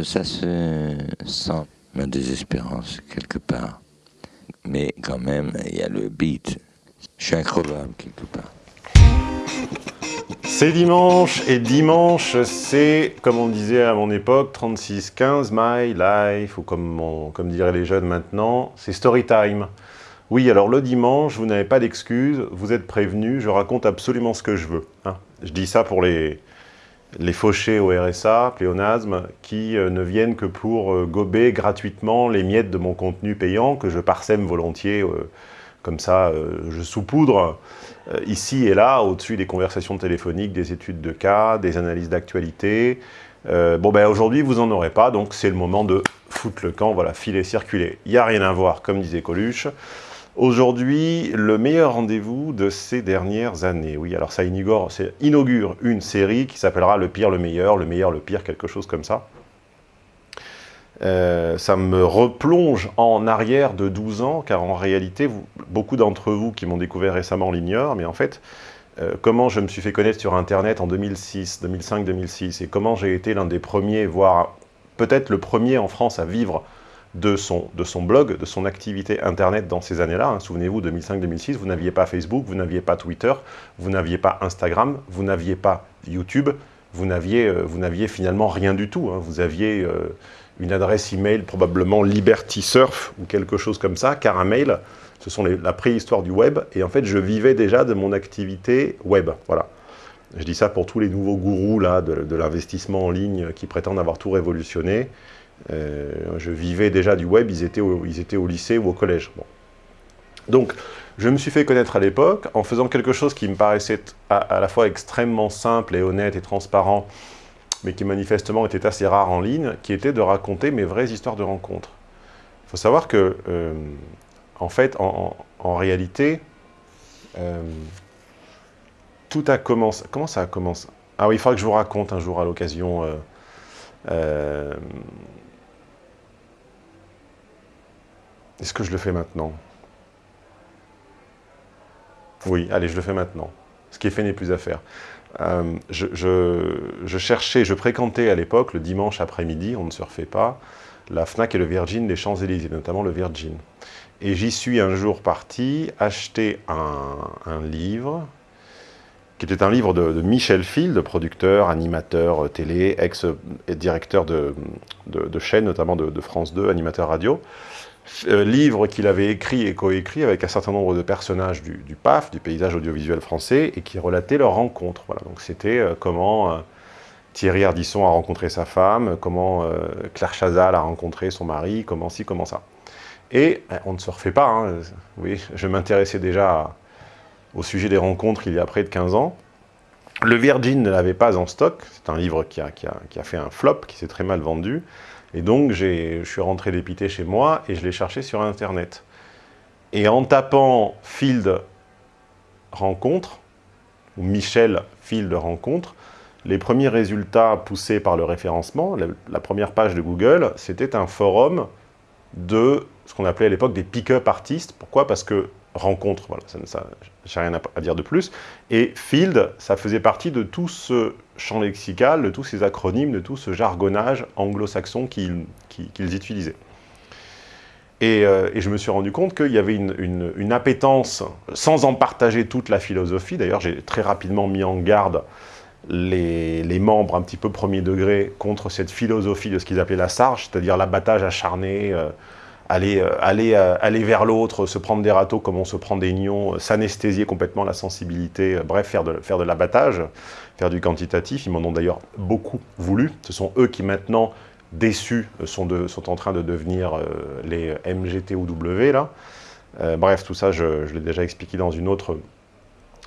ça se sent, ma désespérance, quelque part. Mais quand même, il y a le beat. Je suis incroyable, quelque part. C'est dimanche, et dimanche, c'est, comme on disait à mon époque, 36-15, my life, ou comme, comme diraient les jeunes maintenant, c'est story time. Oui, alors le dimanche, vous n'avez pas d'excuses, vous êtes prévenus, je raconte absolument ce que je veux. Hein. Je dis ça pour les, les fauchés au RSA, pléonasme, qui euh, ne viennent que pour euh, gober gratuitement les miettes de mon contenu payant, que je parsème volontiers, euh, comme ça, je saupoudre ici et là, au-dessus des conversations téléphoniques, des études de cas, des analyses d'actualité. bon, ben aujourd'hui, vous n'en aurez pas, donc c'est le moment de foutre le camp, voilà, filer, circuler. Il n'y a rien à voir, comme disait Coluche. Aujourd'hui, le meilleur rendez-vous de ces dernières années. Oui, alors ça inaugure, une série qui s'appellera Le pire, le meilleur, le meilleur, le pire, quelque chose comme ça. Euh, ça me replonge en arrière de 12 ans, car en réalité, beaucoup d'entre vous qui m'ont découvert récemment l'ignorent, mais en fait, euh, comment je me suis fait connaître sur Internet en 2006, 2005, 2006, et comment j'ai été l'un des premiers, voire peut-être le premier en France à vivre de son, de son blog, de son activité Internet dans ces années-là. Hein. Souvenez-vous, 2005-2006, vous n'aviez pas Facebook, vous n'aviez pas Twitter, vous n'aviez pas Instagram, vous n'aviez pas YouTube, vous n'aviez euh, finalement rien du tout. Hein. Vous aviez euh, une adresse email probablement Liberty Surf ou quelque chose comme ça, car un mail, ce sont la préhistoire du web, et en fait, je vivais déjà de mon activité web. Voilà. Je dis ça pour tous les nouveaux gourous là, de l'investissement en ligne qui prétendent avoir tout révolutionné. Euh, je vivais déjà du web, ils étaient au, ils étaient au lycée ou au collège. Donc, je me suis fait connaître à l'époque en faisant quelque chose qui me paraissait à, la fois extrêmement simple et honnête et transparent, mais qui manifestement était assez rare en ligne, qui était de raconter mes vraies histoires de rencontres. Il faut savoir que, euh, en fait, en, réalité, euh, tout a commencé... Comment ça a commencé? Ah oui, il faudra que je vous raconte un jour à l'occasion... Est-ce que je le fais maintenant? Oui, allez, je le fais maintenant. Ce qui est fait n'est plus à faire. Euh, je, cherchais, je fréquentais à l'époque, le dimanche après-midi, on ne se refait pas, la FNAC et le Virgin des Champs-Élysées, notamment le Virgin. Et j'y suis un jour parti acheter un, livre, qui était un livre de, Michel Field, producteur, animateur télé, ex-directeur de, de, chaîne, notamment de, France 2, animateur radio, euh, livre qu'il avait écrit et coécrit avec un certain nombre de personnages du, PAF, du paysage audiovisuel français, et qui relatait leur rencontre. Voilà. Donc c'était euh, comment euh, Thierry Ardisson a rencontré sa femme, comment Claire Chazal a rencontré son mari, comment ci, comment ça. Et on ne se refait pas, hein, oui, je m'intéressais déjà au sujet des rencontres il y a près de 15 ans. Le Virgin ne l'avait pas en stock, c'est un livre qui a fait un flop, qui s'est très mal vendu. Et donc, je suis rentré dépité chez moi et je l'ai cherché sur Internet. Et en tapant Field rencontre, ou Michel Field rencontre, les premiers résultats poussés par le référencement, la, première page de Google, c'était un forum de ce qu'on appelait à l'époque des pick-up artistes. Pourquoi? Parce que rencontre, voilà, ça, ça j'ai rien à, dire de plus. Et field, ça faisait partie de tout ce champ lexical, de tous ces acronymes, de tout ce jargonnage anglo-saxon qu'ils utilisaient. Euh, et, je me suis rendu compte qu'il y avait une, une, appétence, sans en partager toute la philosophie, d'ailleurs j'ai très rapidement mis en garde les, membres un petit peu premier degré contre cette philosophie de ce qu'ils appelaient la sarge, c'est-à-dire l'abattage acharné, euh, aller, euh, aller, euh, aller vers l'autre, se prendre des râteaux comme on se prend des nions, euh, s'anesthésier complètement la sensibilité, bref, faire de, faire de l'abattage, faire du quantitatif. Ils m'en ont d'ailleurs beaucoup voulu. Ce sont eux qui maintenant, déçus, sont, en train de devenir les MGTOW, là. bref, tout ça, je, je l'ai déjà expliqué dans une autre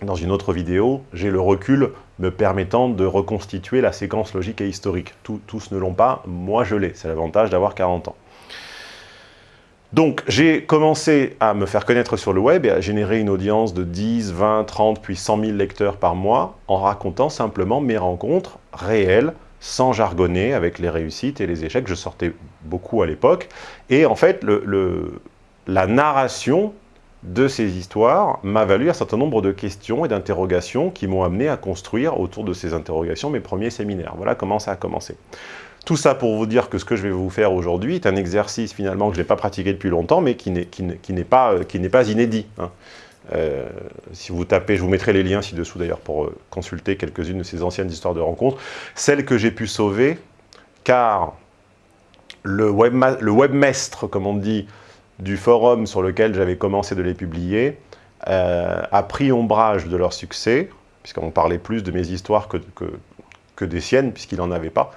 dans une autre vidéo, j'ai le recul me permettant de reconstituer la séquence logique et historique. tous ne l'ont pas, moi je l'ai, c'est l'avantage d'avoir 40 ans. Donc, j'ai commencé à me faire connaître sur le web et à générer une audience de 10, 20, 30, puis 100 000 lecteurs par mois en racontant simplement mes rencontres réelles, sans jargonner, avec les réussites et les échecs. Je sortais beaucoup à l'époque. Et en fait, la narration de ces histoires m'a valu un certain nombre de questions et d'interrogations qui m'ont amené à construire autour de ces interrogations mes premiers séminaires. Voilà comment ça a commencé. Tout ça pour vous dire que ce que je vais vous faire aujourd'hui est un exercice finalement que je n'ai pas pratiqué depuis longtemps, mais qui n'est pas, euh, pas inédit. Hein. Euh, si vous tapez, je vous mettrai les liens ci-dessous d'ailleurs pour euh, consulter quelques-unes de ces anciennes histoires de rencontres, celles que j'ai pu sauver, car le, webmestre, comme on dit, du forum sur lequel j'avais commencé de les publier, a pris ombrage de leur succès, puisqu'on parlait plus de mes histoires que, que, que des siennes, puisqu'il n'en avait pas.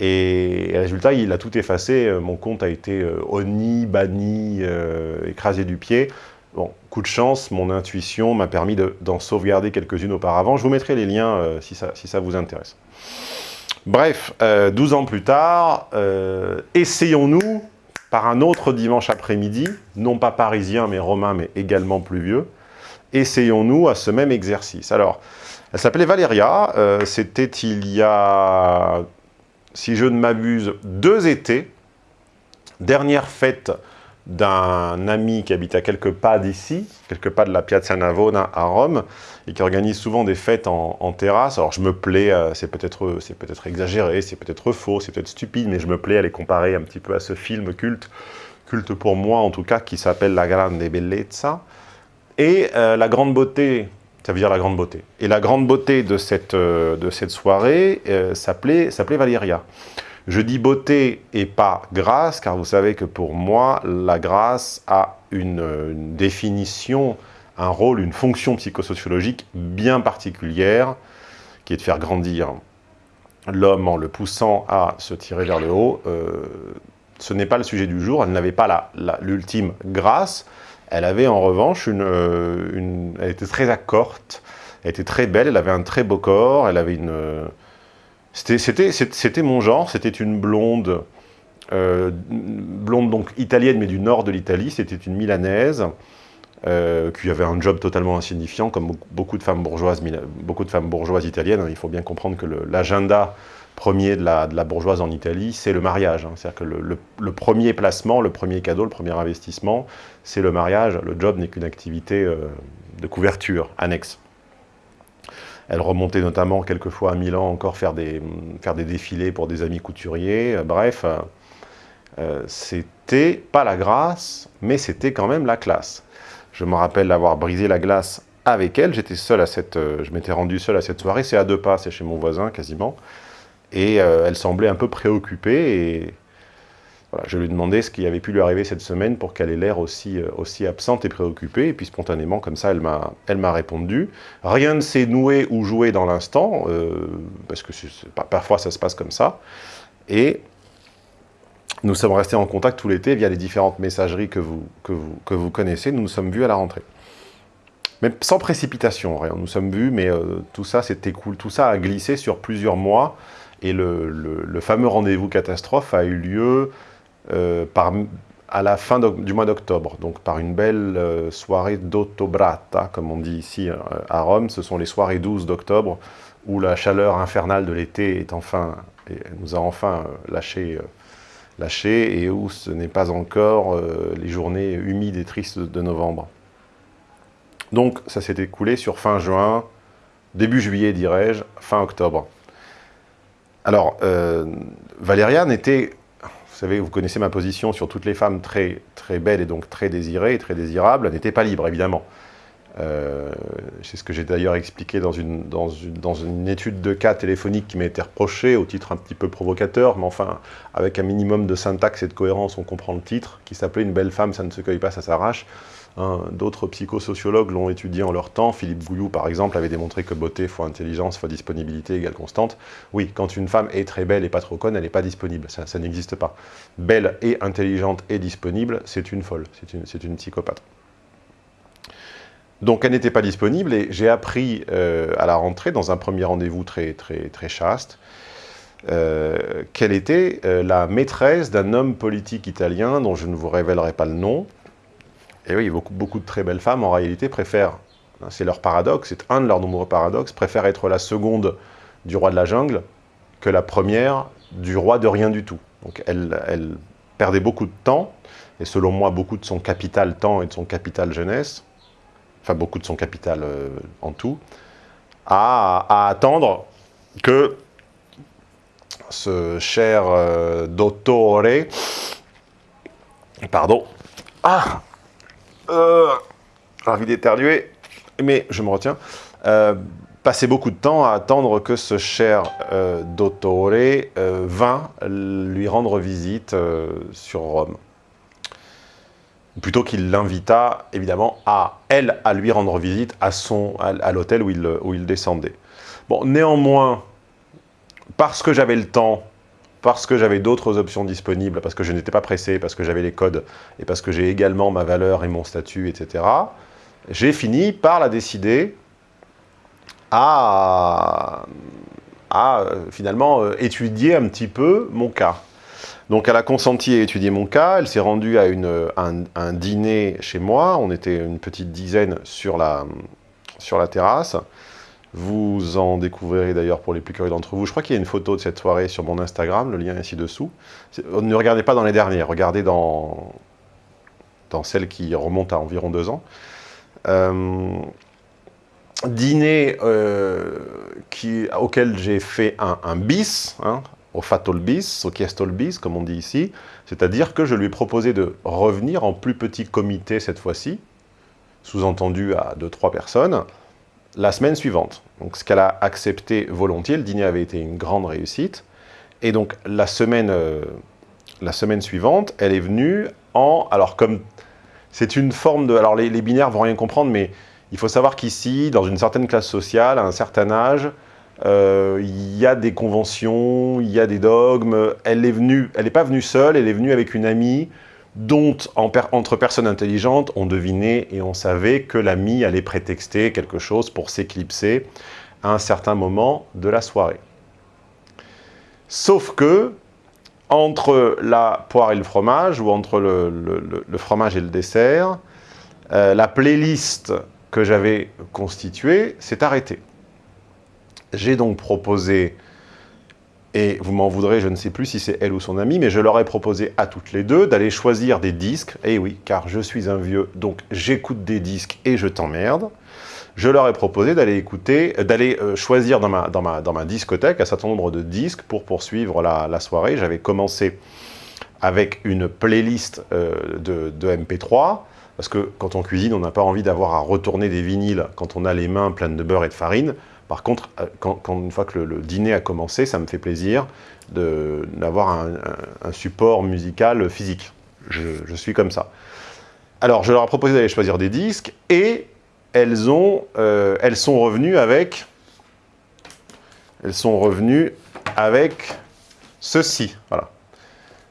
Et, résultat, il a tout effacé. Euh, mon compte a été euh, honni, banni, euh, écrasé du pied. Bon, coup de chance, mon intuition m'a permis d'en sauvegarder quelques-unes auparavant. Je vous mettrai les liens ça, si, ça, vous intéresse. Bref, 12 ans plus tard, essayons-nous, par un autre dimanche après-midi, non pas parisien, mais romain, mais également pluvieux, essayons-nous à ce même exercice. Alors, elle s'appelait Valéria, c'était il y a si je ne m'abuse, deux étés. Dernière fête d'un ami qui habite à quelques pas d'ici, quelques pas de la Piazza Navona à Rome, et qui organise souvent des fêtes en, terrasse. Alors je me plais, euh, c'est peut-être peut, exagéré, c'est peut-être faux, c'est peut-être stupide, mais je me plais à les comparer un petit peu à ce film culte, culte pour moi en tout cas, qui s'appelle La Grande Bellezza. Et euh, la grande beauté ça veut dire la grande beauté. Et la grande beauté de cette, euh, de cette soirée euh, s'appelait Valéria. Je dis beauté et pas grâce, car vous savez que pour moi, la grâce a une, définition, un rôle, une fonction psychosociologique bien particulière, qui est de faire grandir l'homme en le poussant à se tirer vers le haut. Euh, ce n'est pas le sujet du jour, elle n'avait pas l'ultime grâce, elle avait en revanche euh, une, Elle était très accorte, elle était très belle, elle avait un très beau corps, elle avait une... Euh, c'était mon genre, c'était une blonde, euh, blonde donc italienne, mais du nord de l'Italie, c'était une milanaise, qui avait un job totalement insignifiant, comme beaucoup de femmes bourgeoises, beaucoup de femmes bourgeoises italiennes. Il faut bien comprendre que l'agenda premier de la, bourgeoise en Italie, c'est le mariage. Hein. C'est-à-dire que le, premier placement, le premier cadeau, le premier investissement, c'est le mariage. Le job n'est qu'une activité euh, de couverture annexe. Elle remontait notamment quelquefois à Milan encore faire des, défilés pour des amis couturiers. Bref, euh, c'était pas la grâce, mais c'était quand même la classe. Je me rappelle d'avoir brisé la glace avec elle. J'étais seul à cette, euh, je m'étais rendu seul à cette soirée. C'est à deux pas, c'est chez mon voisin quasiment. Et euh, elle semblait un peu préoccupée et je lui demandais ce qui avait pu lui arriver cette semaine pour qu'elle ait l'air aussi, euh, aussi absente et préoccupée. Et puis spontanément, comme ça, elle m'a répondu. Rien ne s'est noué ou joué dans l'instant, euh, parce que parfois ça se passe comme ça. Et nous sommes restés en contact tout l'été via les différentes messageries que vous, que, vous, que vous connaissez. Nous nous sommes vus à la rentrée. Mais sans précipitation. Nous nous sommes vus, mais tout ça s'est cool. Tout ça a glissé sur plusieurs mois. Et le, fameux rendez-vous catastrophe a eu lieu euh, à la fin du mois d'octobre, donc par une belle euh, soirée d'Ottobrata, comme on dit ici euh, à Rome. Ce sont les soirées 12 d'octobre, où la chaleur infernale de l'été est enfin, nous a enfin lâché, lâché, et où ce n'est pas encore les journées humides et tristes de novembre. Donc ça s'est écoulé sur fin juin, début juillet dirais-je, fin octobre. Alors, euh, Valériane était, vous savez, vous connaissez ma position sur toutes les femmes très, très belles et donc très désirées très désirables, elle n'était pas libre, évidemment. Euh, c'est ce que j'ai d'ailleurs expliqué dans une, dans, une, dans une, étude de cas téléphonique qui m'a été reprochée, au titre un petit peu provocateur, mais enfin, avec un minimum de syntaxe et de cohérence, on comprend le titre, qui s'appelait « Une belle femme, ça ne se cueille pas, ça s'arrache ». Hein, d'autres psychosociologues l'ont étudié en leur temps. Philippe Gouillou, par exemple, avait démontré que beauté fois intelligence fois disponibilité égale constante. Oui, quand une femme est très belle et pas trop conne, elle n'est pas disponible. Ça, n'existe pas. Belle et intelligente et disponible, c'est une folle. C'est une, psychopathe. Donc elle n'était pas disponible et j'ai appris euh, à la rentrée, dans un premier rendez-vous très, chaste, euh, qu'elle était euh, la maîtresse d'un homme politique italien dont je ne vous révélerai pas le nom, et oui, beaucoup, de très belles femmes, en réalité, préfèrent, c'est leur paradoxe, c'est un de leurs nombreux paradoxes, préfèrent être la seconde du roi de la jungle que la première du roi de rien du tout. Donc elle, elle perdait beaucoup de temps, et selon moi, beaucoup de son capital temps et de son capital jeunesse, enfin beaucoup de son capital euh, en tout, à, attendre que ce cher euh, dottore, pardon, ah, euh, envie d'éternuer, mais je me retiens, euh, passait beaucoup de temps à attendre que ce cher euh, dottore euh, vint lui rendre visite euh, sur Rome. Plutôt qu'il l'invita, évidemment, à elle à lui rendre visite à, à l'hôtel où il, où il descendait. Bon, néanmoins, parce que j'avais le temps, parce que j'avais d'autres options disponibles, parce que je n'étais pas pressé, parce que j'avais les codes, et parce que j'ai également ma valeur et mon statut, etc., j'ai fini par la décider à, finalement euh, étudier un petit peu mon cas. Donc elle a consenti à étudier mon cas, elle s'est rendue à un, dîner chez moi, on était une petite dizaine sur la terrasse. Vous en découvrirez d'ailleurs pour les plus curieux d'entre vous. Je crois qu'il y a une photo de cette soirée sur mon Instagram, le lien est ci-dessous. C'est- Ne regardez pas dans les dernières, regardez dans, dans celle qui remonte à environ deux ans. Euh, dîner euh, auquel j'ai fait un, bis, hein, au fatal bis, au kiestol bis, comme on dit ici, c'est-à-dire que je lui ai proposé de revenir en plus petit comité cette fois-ci, sous-entendu à deux, trois personnes, la semaine suivante. Donc ce qu'elle a accepté volontiers, le dîner avait été une grande réussite, et donc la semaine, euh, la semaine suivante, elle est venue en... Alors comme c'est une forme de... Alors les, les binaires vont rien comprendre, mais il faut savoir qu'ici, dans une certaine classe sociale, à un certain âge, euh, il y a des conventions, il y a des dogmes. Elle est venue, elle n'est pas venue seule, elle est venue avec une amie dont, entre personnes intelligentes, on devinait et on savait que l'amie allait prétexter quelque chose pour s'éclipser à un certain moment de la soirée. Sauf que, entre la poire et le fromage, ou entre le fromage et le dessert, euh, la playlist que j'avais constituée s'est arrêtée. J'ai donc proposé, et vous m'en voudrez, je ne sais plus si c'est elle ou son amie, mais je leur ai proposé à toutes les deux d'aller choisir des disques. Et oui, car je suis un vieux, donc j'écoute des disques et je t'emmerde. Je leur ai proposé d'aller écouter, euh, d'aller euh, choisir dans ma, dans, ma, dans ma discothèque un certain nombre de disques pour poursuivre la, la soirée. J'avais commencé avec une playlist euh, de, de MP3, parce que quand on cuisine, on n'a pas envie d'avoir à retourner des vinyles quand on a les mains pleines de beurre et de farine. Par contre, euh, quand, une fois que le, dîner a commencé, ça me fait plaisir d'avoir un, un- support musical physique. Je, suis comme ça. Alors, je leur ai proposé d'aller choisir des disques et elles, ont, euh, elles sont revenues avec... Elles sont revenues avec ceci. Voilà.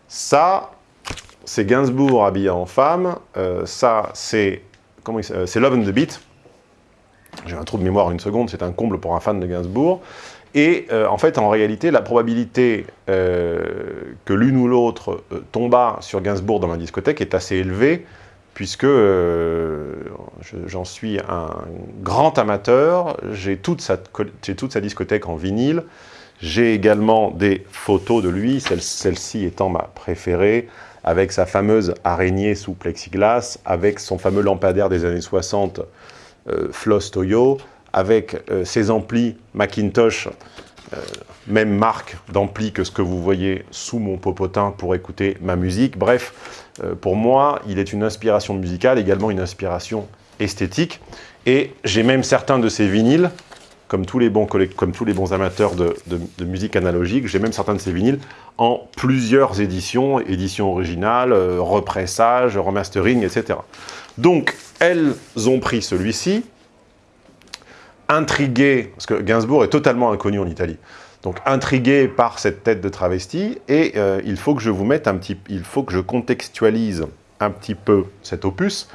Ça, c'est Gainsbourg habillé en femme. Euh, ça, c'est comment c'est Love and the Beat. J'ai un trou de mémoire une seconde, c'est un comble pour un fan de Gainsbourg. Et euh, en fait, en réalité, la probabilité euh, que l'une ou l'autre euh, sur Gainsbourg dans ma discothèque est assez élevée, puisque euh, je- j'en suis un grand amateur. J'ai toute, sa discothèque en vinyle. J'ai également des photos de lui, celle- celle-ci étant ma préférée, avec sa fameuse araignée sous plexiglas, avec son fameux lampadaire des années 60, euh, Floss Toyo, avec euh, ses amplis Macintosh, euh, même marque d'ampli que ce que vous voyez sous mon popotin pour écouter ma musique. Bref, euh, pour moi, il est une inspiration musicale, également une inspiration esthétique. Et j'ai même certains de ces vinyles, comme tous les bons, comme tous les bons amateurs de, musique analogique, j'ai même certains de ces vinyles en plusieurs éditions, édition originale, euh, repressage, remastering, etc. Donc, elles ont pris celui-ci, intriguées, parce que Gainsbourg est totalement inconnu en Italie, donc intriguées par cette tête de travesti, et euh, il faut que je vous mette un petit, il faut que je contextualise un petit peu cet opus.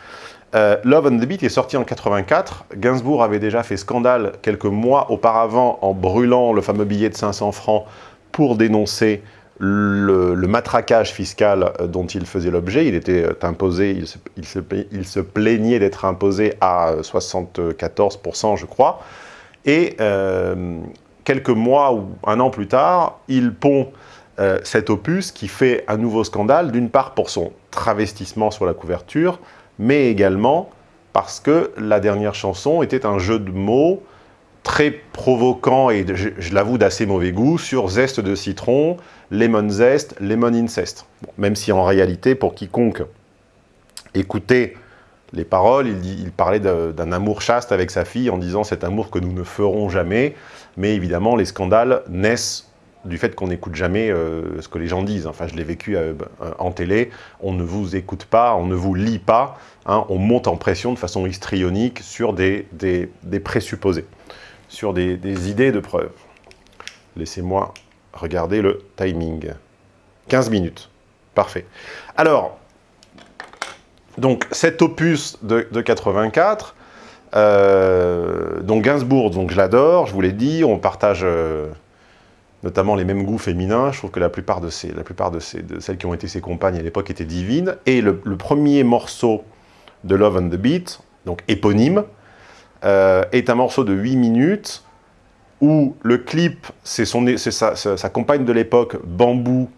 Euh, Love on the Beat est sorti en 84. Gainsbourg avait déjà fait scandale quelques mois auparavant en brûlant le fameux billet de 500 francs pour dénoncer le, matraquage fiscal euh, dont il faisait l'objet. Il était euh, imposé, il se, plaignait d'être imposé à euh, 74%, je crois. Et euh, quelques mois ou un an plus tard, il pond euh, cet opus qui fait un nouveau scandale, d'une part pour son travestissement sur la couverture, mais également parce que la dernière chanson était un jeu de mots très provoquant et, je, l'avoue, d'assez mauvais goût sur zeste de citron, lemon zest, lemon incest. même si en réalité, pour quiconque écoutait les paroles, il, parlait d'un amour chaste avec sa fille en disant « cet amour que nous ne ferons jamais ». Mais évidemment, les scandales naissent du fait qu'on n'écoute jamais euh, ce que les gens disent. Enfin, je l'ai vécu euh, en télé, on ne vous écoute pas, on ne vous lit pas, hein. on monte en pression de façon histrionique sur des, présupposés, sur des, idées de preuves. Laissez-moi regarder le timing. 15 minutes. Parfait. Alors, donc cet opus de, de 84, euh, donc Gainsbourg, donc je l'adore, je vous l'ai dit, on partage notamment les mêmes goûts féminins. Je trouve que la plupart de, ces, la plupart de, celles qui ont été ses compagnes à l'époque étaient divines. Et le, premier morceau de Love on the Beat, donc éponyme, euh, est un morceau de 8 minutes où le clip, c'est sa, sa, compagne de l'époque, Bambou,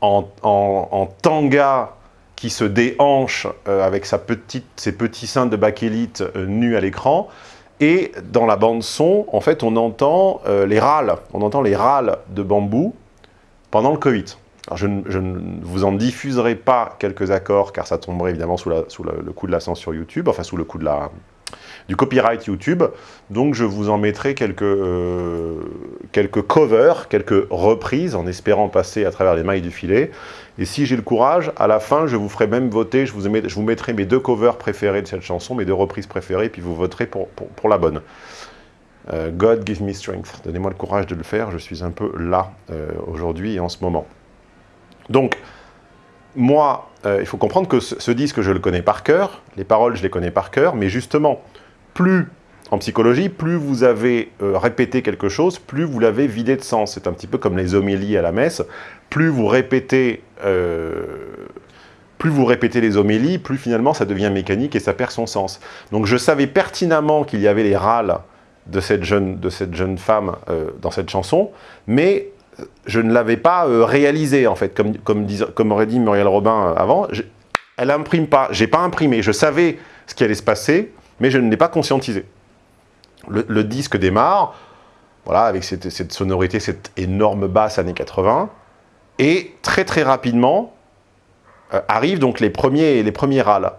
en, en, tanga qui se déhanche euh, avec sa petite, ses petits seins de bakélite euh, nus à l'écran. Et dans la bande son, en fait, on entend euh, les râles, on entend les râles de bambou pendant le Covid. Alors je, ne vous en diffuserai pas quelques accords, car ça tomberait évidemment sous, la, sous le coup de la censure YouTube, enfin sous le coup de la, du copyright YouTube. Donc je vous en mettrai quelques, euh, quelques covers, quelques reprises, en espérant passer à travers les mailles du filet. Et si j'ai le courage, à la fin, je vous ferai même voter, je vous, je vous mettrai mes deux covers préférés de cette chanson, mes deux reprises préférées, puis vous voterez pour, pour, la bonne. Euh, God give me strength. Donnez-moi le courage de le faire, je suis un peu là euh, aujourd'hui et en ce moment. Donc, moi, il faut comprendre que ce, disque, je le connais par cœur, les paroles, je les connais par cœur, mais justement, plus, en psychologie, plus vous avez euh, répété quelque chose, plus vous l'avez vidé de sens. C'est un petit peu comme les homélies à la messe. Plus vous répétez... Euh, plus vous répétez les homélies, plus finalement ça devient mécanique et ça perd son sens. Donc je savais pertinemment qu'il y avait les râles de cette jeune, de cette jeune femme euh, dans cette chanson, mais je ne l'avais pas réalisé en fait, comme, aurait dit Muriel Robin avant. elle imprime pas, j'ai pas imprimé, je savais ce qui allait se passer, mais je ne l'ai pas conscientisé. Le, disque démarre, voilà, avec cette, sonorité, cette énorme basse années 80, et très très rapidement euh, arrivent donc les premiers, les premiers râles.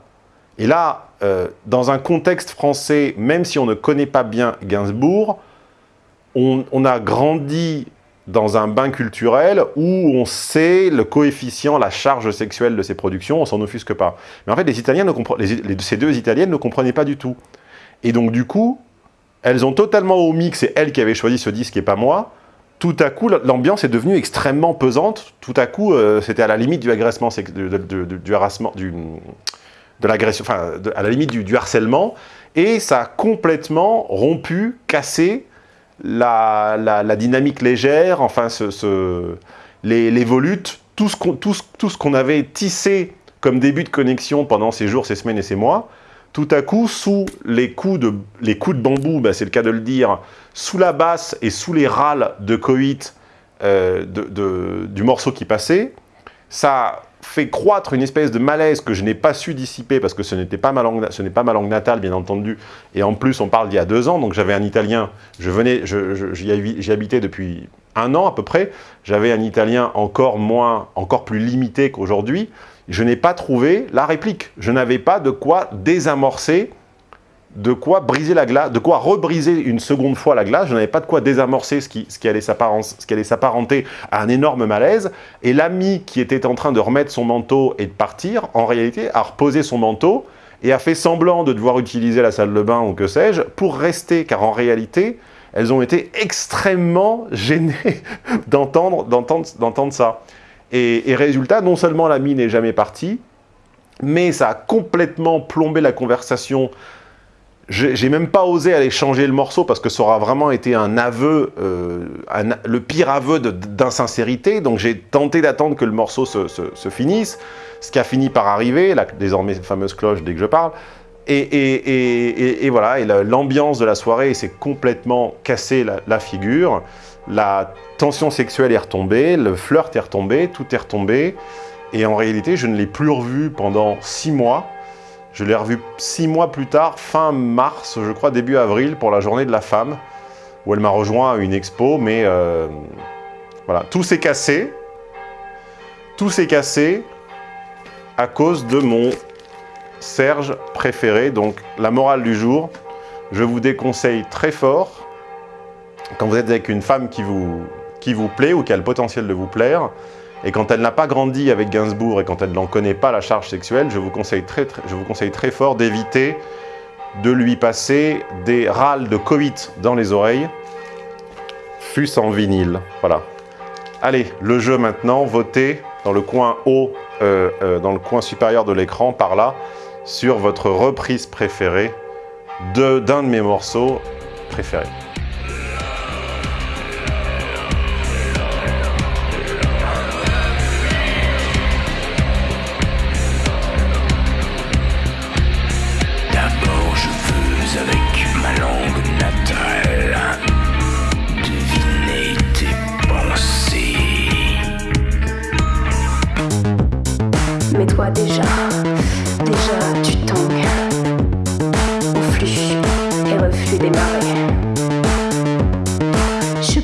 Et là, euh, dans un contexte français, même si on ne connaît pas bien Gainsbourg, on, a grandi dans un bain culturel où on sait le coefficient, la charge sexuelle de ces productions, on s'en offusque pas. Mais en fait, les Italiens ces deux Italiennes ne comprenaient pas du tout. Et donc, du coup, elles ont totalement omis que c'est elles qui avaient choisi ce disque et pas moi. Tout à coup, l'ambiance est devenue extrêmement pesante. Tout à coup, euh, c'était à la limite du harcèlement. Et ça a complètement rompu, cassé la, dynamique légère, enfin ce, les, volutes, tout ce qu'on avait tissé comme début de connexion pendant ces jours, ces semaines et ces mois, tout à coup, sous les coups de, les coups de bambou, ben, c'est le cas de le dire, sous la basse et sous les râles de coït euh, du morceau qui passait, ça fait croître une espèce de malaise que je n'ai pas su dissiper parce que ce n'est pas, ma langue, ce pas ma langue natale, bien entendu. Et en plus, on parle d'il y a deux ans, donc j'avais un italien, je venais, j'y habitais depuis un an à peu près, j'avais un italien encore moins, encore plus limité qu'aujourd'hui. Je n'ai pas trouvé la réplique. Je n'avais pas de quoi désamorcer de quoi briser la glace, de quoi rebriser une seconde fois la glace. Je n'avais pas de quoi désamorcer ce qui, ce qui allait s'apparenter à un énorme malaise. Et l'ami qui était en train de remettre son manteau et de partir, en réalité, a reposé son manteau et a fait semblant de devoir utiliser la salle de bain ou que sais-je pour rester, car en réalité, elles ont été extrêmement gênées d'entendre ça. Et, et résultat, non seulement l'ami n'est jamais parti, mais ça a complètement plombé la conversation j'ai même pas osé aller changer le morceau parce que ça aura vraiment été un aveu, euh, le pire aveu d'insincérité. Donc j'ai tenté d'attendre que le morceau se, finisse, ce qui a fini par arriver, la désormais fameuse cloche dès que je parle. Et, voilà, l'ambiance de la soirée s'est complètement cassé la, figure. La tension sexuelle est retombée, le flirt est retombé, tout est retombé. Et en réalité, je ne l'ai plus revu pendant six mois. Je l'ai revu six mois plus tard, fin mars, je crois début avril, pour la journée de la femme. où elle m'a rejoint à une expo, mais euh, voilà, tout s'est cassé. Tout s'est cassé à cause de mon Serge préféré. Donc, la morale du jour, je vous déconseille très fort, quand vous êtes avec une femme qui vous, qui vous plaît ou qui a le potentiel de vous plaire, et quand elle n'a pas grandi avec Gainsbourg et quand elle n'en connaît pas la charge sexuelle, je vous conseille très, fort d'éviter de lui passer des râles de Covid dans les oreilles, fût en vinyle. Voilà. Allez, le jeu maintenant, votez dans le coin haut, euh, euh, dans le coin supérieur de l'écran, par là, sur votre reprise préférée d'un de mes morceaux préférés.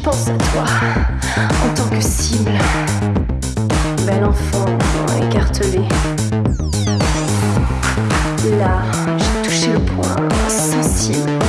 Pense à toi en tant que cible, bel enfant écartelé. Là, j'ai touché le point sensible.